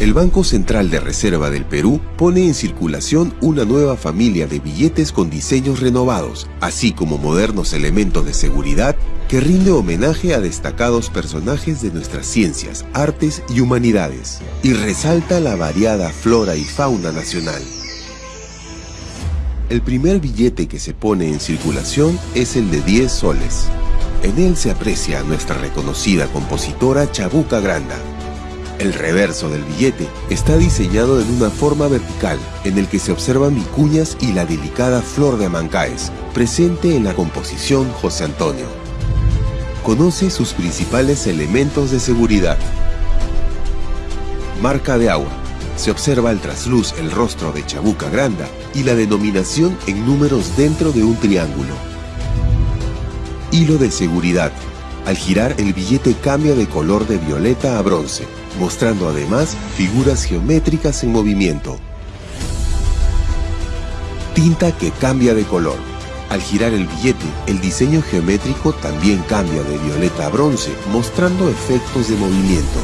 el Banco Central de Reserva del Perú pone en circulación una nueva familia de billetes con diseños renovados, así como modernos elementos de seguridad que rinde homenaje a destacados personajes de nuestras ciencias, artes y humanidades, y resalta la variada flora y fauna nacional. El primer billete que se pone en circulación es el de 10 soles. En él se aprecia a nuestra reconocida compositora Chabuca Granda, el reverso del billete está diseñado en una forma vertical, en el que se observan vicuñas y la delicada flor de Amancaes, presente en la composición José Antonio. Conoce sus principales elementos de seguridad. Marca de agua. Se observa al trasluz el rostro de Chabuca Granda y la denominación en números dentro de un triángulo. Hilo de seguridad. Al girar el billete cambia de color de violeta a bronce, mostrando además figuras geométricas en movimiento. Tinta que cambia de color. Al girar el billete, el diseño geométrico también cambia de violeta a bronce, mostrando efectos de movimiento.